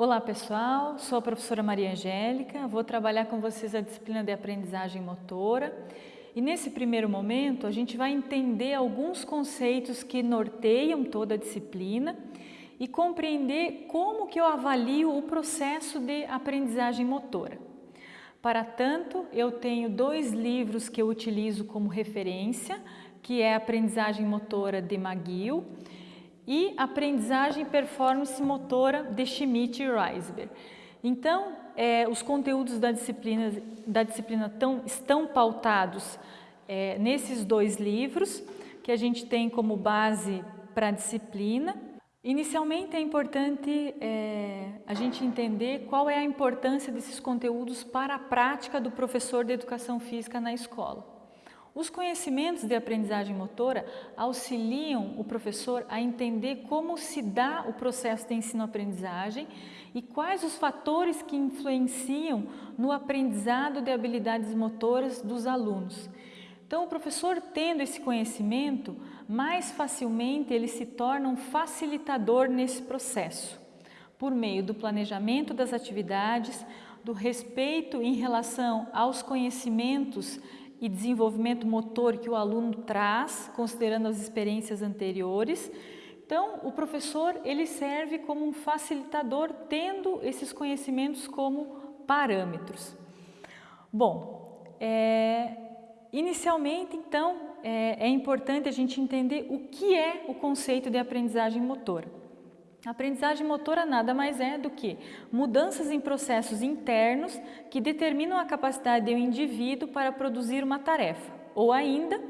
Olá pessoal, sou a professora Maria Angélica, vou trabalhar com vocês a disciplina de aprendizagem motora. E nesse primeiro momento a gente vai entender alguns conceitos que norteiam toda a disciplina e compreender como que eu avalio o processo de aprendizagem motora. Para tanto, eu tenho dois livros que eu utilizo como referência, que é Aprendizagem Motora de McGill e Aprendizagem e Performance Motora de Schmidt e Reisberg. Então, é, os conteúdos da disciplina, da disciplina tão, estão pautados é, nesses dois livros, que a gente tem como base para a disciplina. Inicialmente é importante é, a gente entender qual é a importância desses conteúdos para a prática do professor de Educação Física na escola. Os conhecimentos de aprendizagem motora auxiliam o professor a entender como se dá o processo de ensino-aprendizagem e quais os fatores que influenciam no aprendizado de habilidades motoras dos alunos. Então, o professor tendo esse conhecimento, mais facilmente ele se torna um facilitador nesse processo, por meio do planejamento das atividades, do respeito em relação aos conhecimentos e desenvolvimento motor que o aluno traz, considerando as experiências anteriores. Então, o professor ele serve como um facilitador, tendo esses conhecimentos como parâmetros. Bom, é, inicialmente, então, é, é importante a gente entender o que é o conceito de aprendizagem motora. A aprendizagem motora nada mais é do que mudanças em processos internos que determinam a capacidade do indivíduo para produzir uma tarefa, ou ainda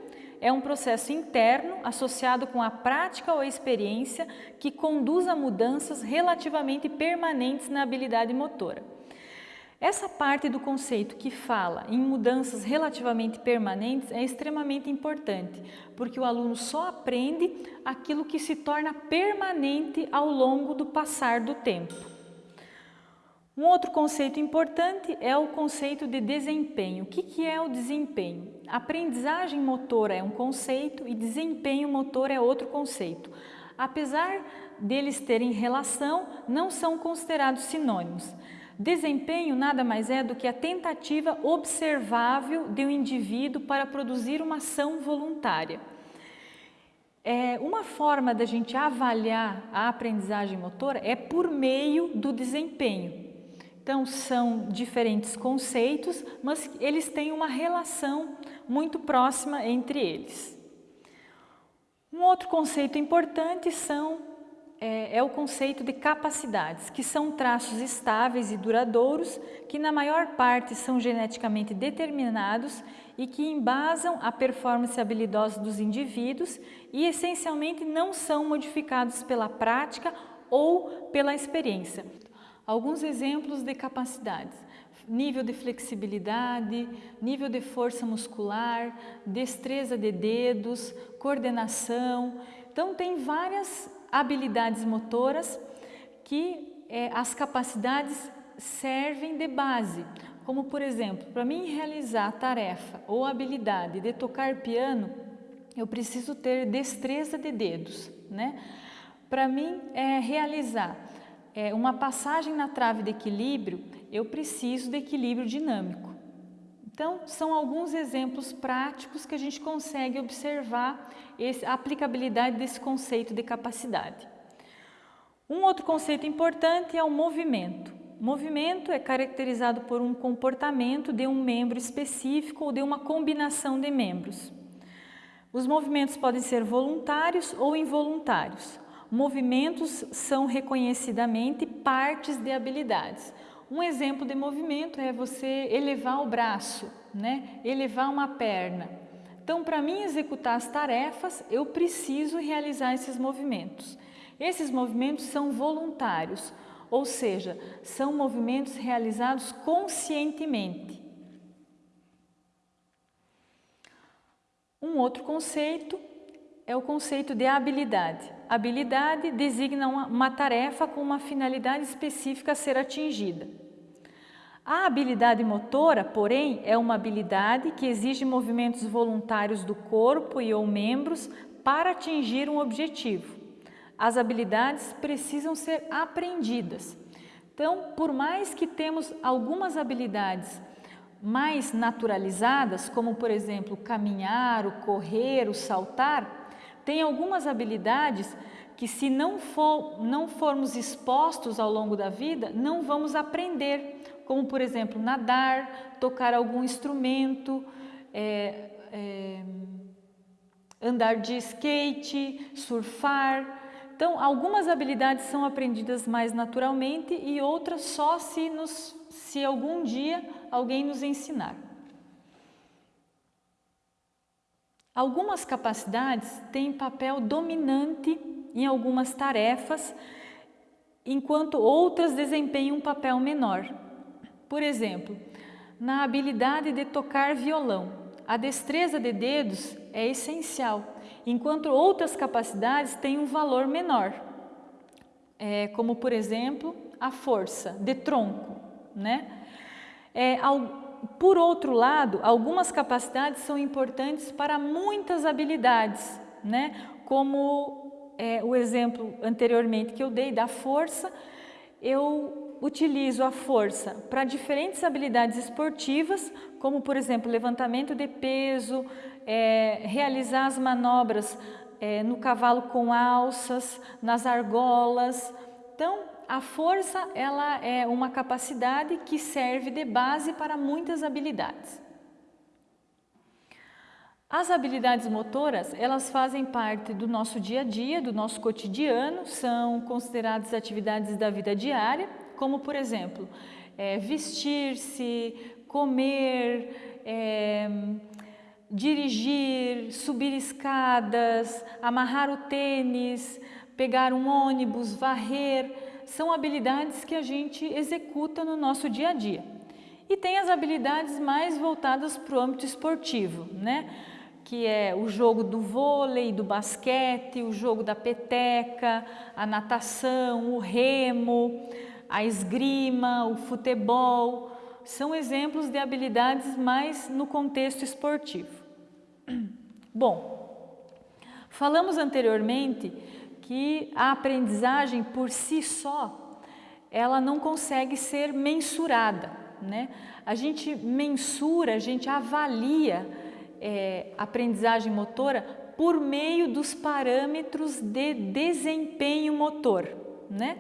é um processo interno associado com a prática ou a experiência que conduz a mudanças relativamente permanentes na habilidade motora. Essa parte do conceito que fala em mudanças relativamente permanentes é extremamente importante, porque o aluno só aprende aquilo que se torna permanente ao longo do passar do tempo. Um outro conceito importante é o conceito de desempenho. O que, é o desempenho? Aprendizagem motora é um conceito e desempenho motor é outro conceito. Apesar deles terem relação, não são considerados sinônimos. Desempenho nada mais é do que a tentativa observável de um indivíduo para produzir uma ação voluntária. É, uma forma da gente avaliar a aprendizagem motora é por meio do desempenho. Então, são diferentes conceitos, mas eles têm uma relação muito próxima entre eles. Um outro conceito importante são é, é, o conceito de capacidades, que são traços estáveis e duradouros, que na maior parte são geneticamente determinados e que embasam a performance habilidosa dos indivíduos e essencialmente não são modificados pela prática ou pela experiência. Alguns exemplos de capacidades nível de flexibilidade, nível de força muscular, destreza de dedos, coordenação. Então, tem várias habilidades motoras que é, as capacidades servem de base, como por exemplo, para mim realizar a tarefa ou habilidade de tocar piano, eu preciso ter destreza de dedos, né? Para mim é, realizar é, uma passagem na trave de equilíbrio, eu preciso de equilíbrio dinâmico. Então, são alguns exemplos práticos que a gente consegue observar a aplicabilidade desse conceito de capacidade. Um outro conceito importante é o movimento. Movimento é caracterizado por um comportamento de um membro específico ou de uma combinação de membros. Os movimentos podem ser voluntários ou involuntários. Movimentos são reconhecidamente partes de habilidades. Um exemplo de movimento é você elevar o braço, né? elevar uma perna. Então, para mim executar as tarefas, eu preciso realizar esses movimentos. Esses movimentos são voluntários, ou seja, são movimentos realizados conscientemente. Um outro conceito é o conceito de habilidade. Habilidade designa uma, uma tarefa com uma finalidade específica a ser atingida. A habilidade motora, porém, é uma habilidade que exige movimentos voluntários do corpo e ou membros para atingir um objetivo. As habilidades precisam ser aprendidas. Então, por mais que temos algumas habilidades mais naturalizadas, como por exemplo caminhar, o correr, o saltar, tem algumas habilidades que se não, for, não formos expostos ao longo da vida, não vamos aprender, como por exemplo nadar, tocar algum instrumento, é, é, andar de skate, surfar. Então, algumas habilidades são aprendidas mais naturalmente e outras só se, nos, se algum dia alguém nos ensinar. Algumas capacidades têm papel dominante em algumas tarefas, enquanto outras desempenham um papel menor. Por exemplo, na habilidade de tocar violão, a destreza de dedos é essencial, enquanto outras capacidades têm um valor menor, é, como por exemplo a força de tronco. Né? É, por outro lado, algumas capacidades são importantes para muitas habilidades, né? como é, o exemplo anteriormente que eu dei da força, eu utilizo a força para diferentes habilidades esportivas, como por exemplo levantamento de peso, é, realizar as manobras é, no cavalo com alças, nas argolas. Então, a força ela é uma capacidade que serve de base para muitas habilidades. As habilidades motoras, elas fazem parte do nosso dia a dia, do nosso cotidiano, são consideradas atividades da vida diária, como por exemplo, é, vestir-se, comer, é, dirigir, subir escadas, amarrar o tênis, pegar um ônibus, varrer, são habilidades que a gente executa no nosso dia a dia. E tem as habilidades mais voltadas para o âmbito esportivo, né? que é o jogo do vôlei, do basquete, o jogo da peteca, a natação, o remo, a esgrima, o futebol, são exemplos de habilidades mais no contexto esportivo. Bom, falamos anteriormente que a aprendizagem por si só, ela não consegue ser mensurada, né? A gente mensura, a gente avalia é, aprendizagem motora por meio dos parâmetros de desempenho motor, né?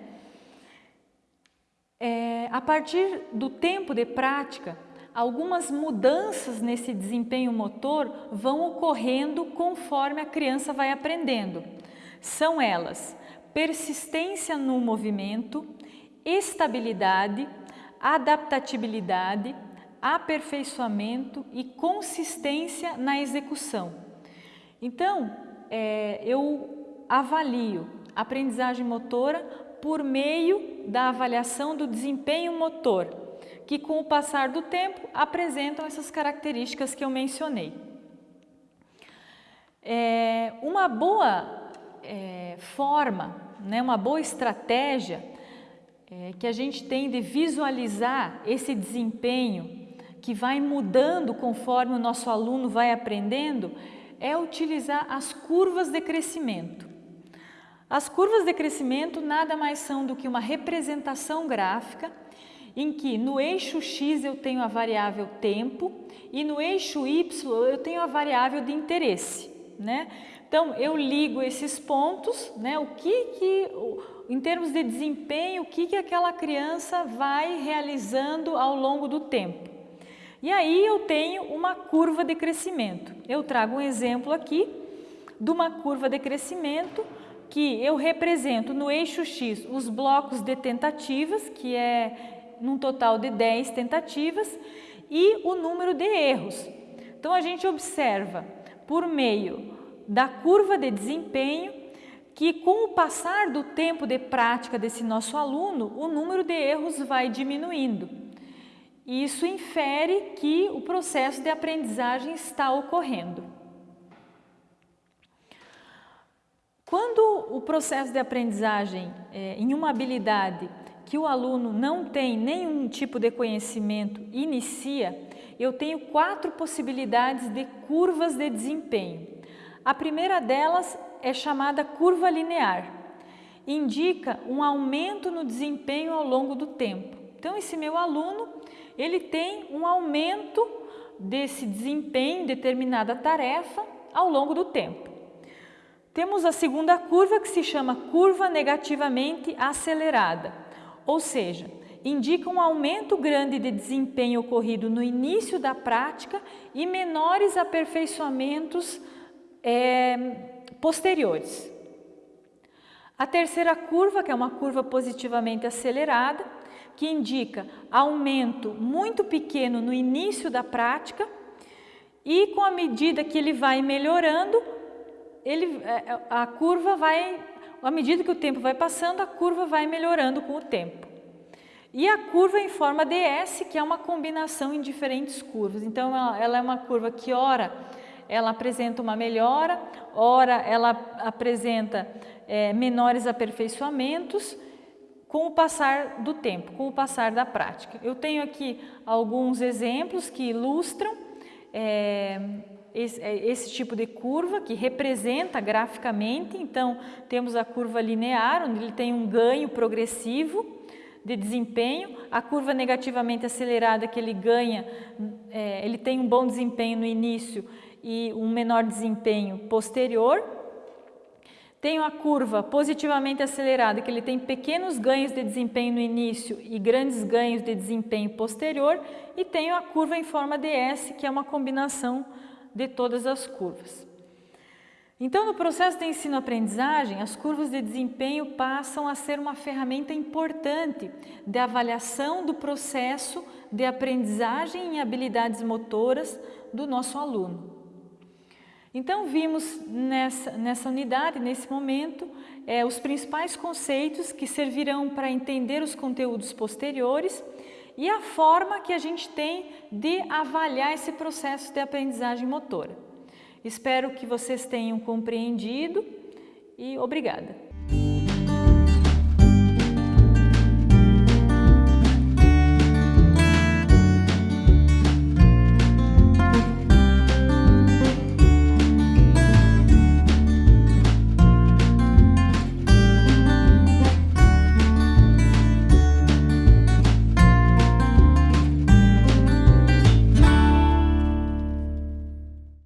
É, a partir do tempo de prática, algumas mudanças nesse desempenho motor vão ocorrendo conforme a criança vai aprendendo. São elas persistência no movimento, estabilidade, adaptabilidade, aperfeiçoamento e consistência na execução. Então, é, eu avalio aprendizagem motora por meio da avaliação do desempenho motor, que com o passar do tempo apresentam essas características que eu mencionei. É, uma boa é, forma, né, uma boa estratégia é, que a gente tem de visualizar esse desempenho que vai mudando conforme o nosso aluno vai aprendendo é utilizar as curvas de crescimento. As curvas de crescimento nada mais são do que uma representação gráfica em que no eixo X eu tenho a variável tempo e no eixo Y eu tenho a variável de interesse. Né? Então eu ligo esses pontos, né? o que, que em termos de desempenho, o que, que aquela criança vai realizando ao longo do tempo. E aí eu tenho uma curva de crescimento. Eu trago um exemplo aqui de uma curva de crescimento que eu represento no eixo X os blocos de tentativas, que é num total de 10 tentativas, e o número de erros. Então a gente observa por meio da curva de desempenho que com o passar do tempo de prática desse nosso aluno, o número de erros vai diminuindo. Isso infere que o processo de aprendizagem está ocorrendo. Quando o processo de aprendizagem é, em uma habilidade que o aluno não tem nenhum tipo de conhecimento inicia, eu tenho quatro possibilidades de curvas de desempenho. A primeira delas é chamada curva linear. indica um aumento no desempenho ao longo do tempo. Então, esse meu aluno, ele tem um aumento desse desempenho em determinada tarefa ao longo do tempo. Temos a segunda curva que se chama curva negativamente acelerada, ou seja, indica um aumento grande de desempenho ocorrido no início da prática e menores aperfeiçoamentos é, posteriores. A terceira curva, que é uma curva positivamente acelerada, que indica aumento muito pequeno no início da prática e com a medida que ele vai melhorando, ele, é, a curva vai, à medida que o tempo vai passando, a curva vai melhorando com o tempo. E a curva em forma DS, que é uma combinação em diferentes curvas. Então, ela é uma curva que, ora, ela apresenta uma melhora, ora, ela apresenta é, menores aperfeiçoamentos com o passar do tempo, com o passar da prática. Eu tenho aqui alguns exemplos que ilustram é, esse, é, esse, tipo de curva que representa graficamente, então temos a curva linear, onde ele tem um ganho progressivo, de desempenho, a curva negativamente acelerada que ele ganha, é, ele tem um bom desempenho no início e um menor desempenho posterior. Tenho a curva positivamente acelerada, que ele tem pequenos ganhos de desempenho no início e grandes ganhos de desempenho posterior. E tenho a curva em forma de S, que é uma combinação de todas as curvas. Então, no processo de ensino-aprendizagem, as curvas de desempenho passam a ser uma ferramenta importante de avaliação do processo de aprendizagem em habilidades motoras do nosso aluno. Então, vimos nessa, nessa unidade, nesse momento, é, os principais conceitos que servirão para entender os conteúdos posteriores e a forma que a gente tem de avaliar esse processo de aprendizagem motora. Espero que vocês tenham compreendido e obrigada.